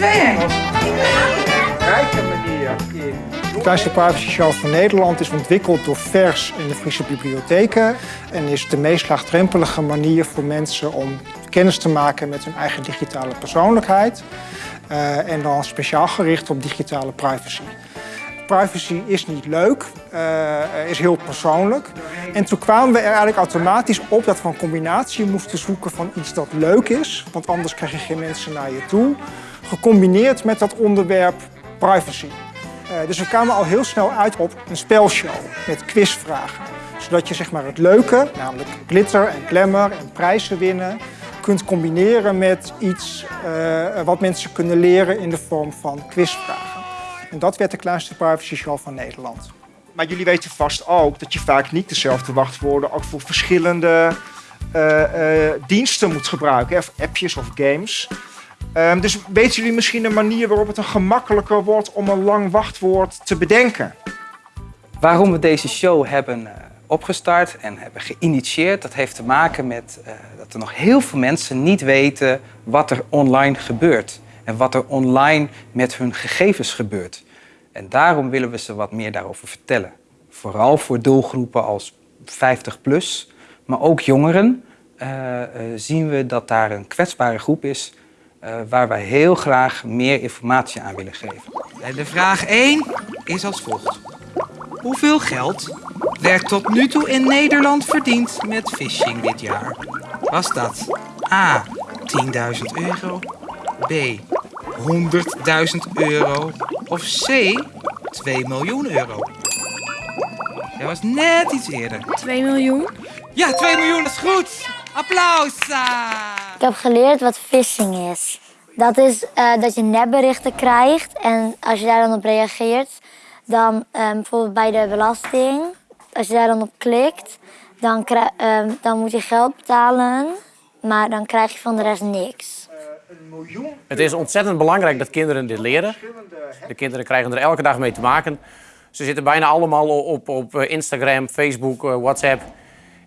twee hengels. Manier. Het van Nederland is ontwikkeld door vers in de Friese bibliotheken... en is de meest laagdrempelige manier voor mensen om kennis te maken met hun eigen digitale persoonlijkheid. Eh, en dan speciaal gericht op digitale privacy. Privacy is niet leuk, eh, is heel persoonlijk. En toen kwamen we er eigenlijk automatisch op dat we een combinatie moesten zoeken van iets dat leuk is. Want anders krijg je geen mensen naar je toe gecombineerd met dat onderwerp privacy. Uh, dus we kwamen al heel snel uit op een spelshow met quizvragen. Zodat je zeg maar, het leuke, namelijk glitter en glamour en prijzen winnen, kunt combineren met iets uh, wat mensen kunnen leren in de vorm van quizvragen. En dat werd de kleinste privacy show van Nederland. Maar jullie weten vast ook dat je vaak niet dezelfde wachtwoorden ook voor verschillende uh, diensten moet gebruiken, of appjes of games. Um, dus weten jullie misschien een manier waarop het een gemakkelijker wordt om een lang wachtwoord te bedenken? Waarom we deze show hebben opgestart en hebben geïnitieerd, dat heeft te maken met uh, dat er nog heel veel mensen niet weten wat er online gebeurt. En wat er online met hun gegevens gebeurt. En daarom willen we ze wat meer daarover vertellen. Vooral voor doelgroepen als 50 plus, maar ook jongeren uh, zien we dat daar een kwetsbare groep is waar wij heel graag meer informatie aan willen geven. De vraag 1 is als volgt. Hoeveel geld werd tot nu toe in Nederland verdiend met phishing dit jaar? Was dat A. 10.000 euro, B. 100.000 euro of C. 2 miljoen euro? Dat was net iets eerder. 2 miljoen? Ja, 2 miljoen, dat is goed! Applaus! Ik heb geleerd wat phishing is. Dat is uh, dat je nepberichten krijgt en als je daar dan op reageert, dan um, bijvoorbeeld bij de belasting, als je daar dan op klikt, dan, um, dan moet je geld betalen, maar dan krijg je van de rest niks. Het is ontzettend belangrijk dat kinderen dit leren. De kinderen krijgen er elke dag mee te maken. Ze zitten bijna allemaal op, op Instagram, Facebook, WhatsApp.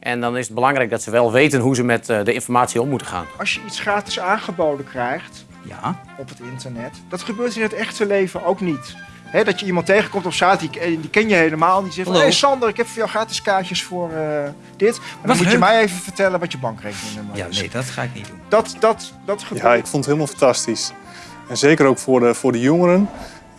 En dan is het belangrijk dat ze wel weten hoe ze met de informatie om moeten gaan. Als je iets gratis aangeboden krijgt ja. op het internet, dat gebeurt in het echte leven ook niet. He, dat je iemand tegenkomt op straat, die, die ken je helemaal. Die zegt van, hé hey Sander, ik heb voor jou gratis kaartjes voor uh, dit. Maar dan moet je mij even vertellen wat je bankrekeningnummer ja, is. nee, dat ga ik niet doen. Dat, dat, dat gebeurt. Ja, ik vond het helemaal fantastisch. En zeker ook voor de, voor de jongeren.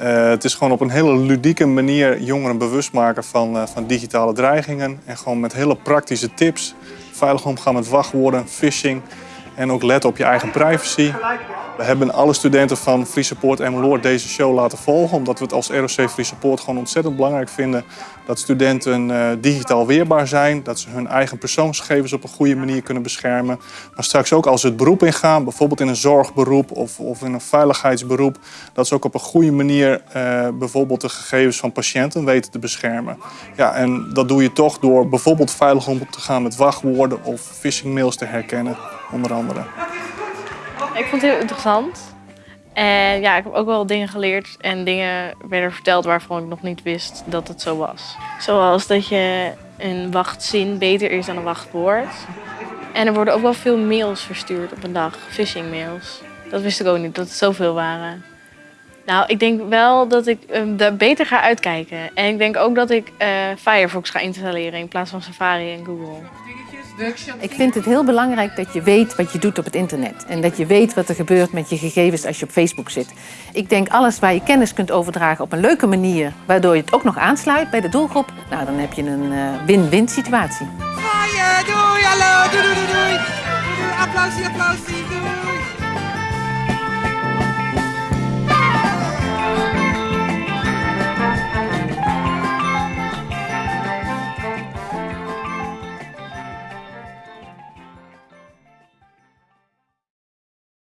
Uh, het is gewoon op een hele ludieke manier jongeren bewust maken van, uh, van digitale dreigingen. En gewoon met hele praktische tips. Veilig omgaan met wachtwoorden, phishing. En ook letten op je eigen privacy. We hebben alle studenten van Free Support Emmeloord deze show laten volgen. Omdat we het als ROC Free Support gewoon ontzettend belangrijk vinden dat studenten uh, digitaal weerbaar zijn. Dat ze hun eigen persoonsgegevens op een goede manier kunnen beschermen. Maar straks ook als ze het beroep ingaan, bijvoorbeeld in een zorgberoep of, of in een veiligheidsberoep. Dat ze ook op een goede manier uh, bijvoorbeeld de gegevens van patiënten weten te beschermen. Ja, en dat doe je toch door bijvoorbeeld veilig om te gaan met wachtwoorden of phishingmails te herkennen, onder andere. Ik vond het heel interessant. En ja, ik heb ook wel dingen geleerd en dingen werden verteld waarvan ik nog niet wist dat het zo was. Zoals dat je een wachtzin beter is dan een wachtwoord. En er worden ook wel veel mails verstuurd op een dag, phishing mails. Dat wist ik ook niet, dat het zoveel waren. Nou, ik denk wel dat ik um, daar beter ga uitkijken. En ik denk ook dat ik uh, Firefox ga installeren in plaats van Safari en Google. Ik vind het heel belangrijk dat je weet wat je doet op het internet. En dat je weet wat er gebeurt met je gegevens als je op Facebook zit. Ik denk alles waar je kennis kunt overdragen op een leuke manier... waardoor je het ook nog aansluit bij de doelgroep... nou, dan heb je een win-win uh, situatie. Doei, hallo, doei, doei, doei. doei. Applausie, applausie, doei.